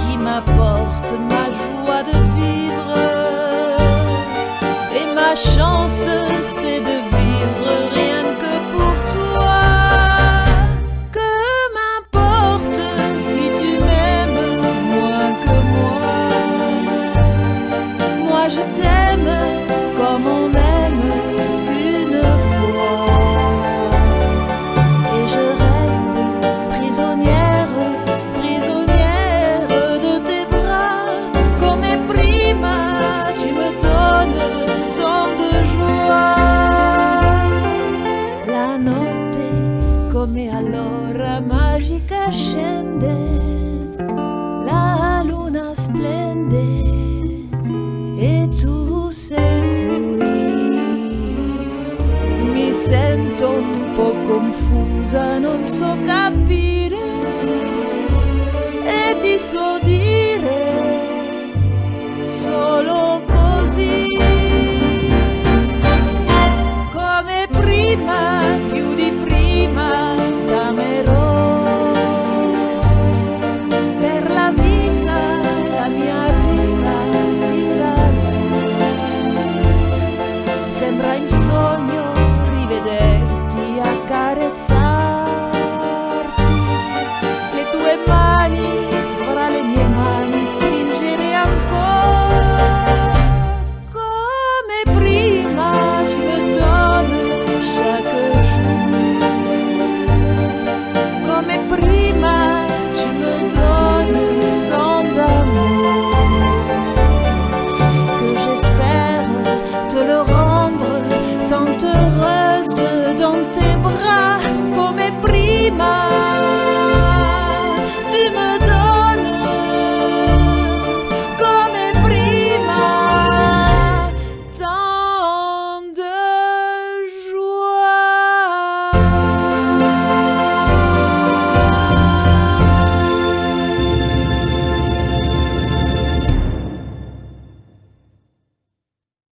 qui m'apporte ma joie de vivre et ma chance. L'ora magica scende, la luna splende e tu sei qui. Mi sento un po' confusa, non so capire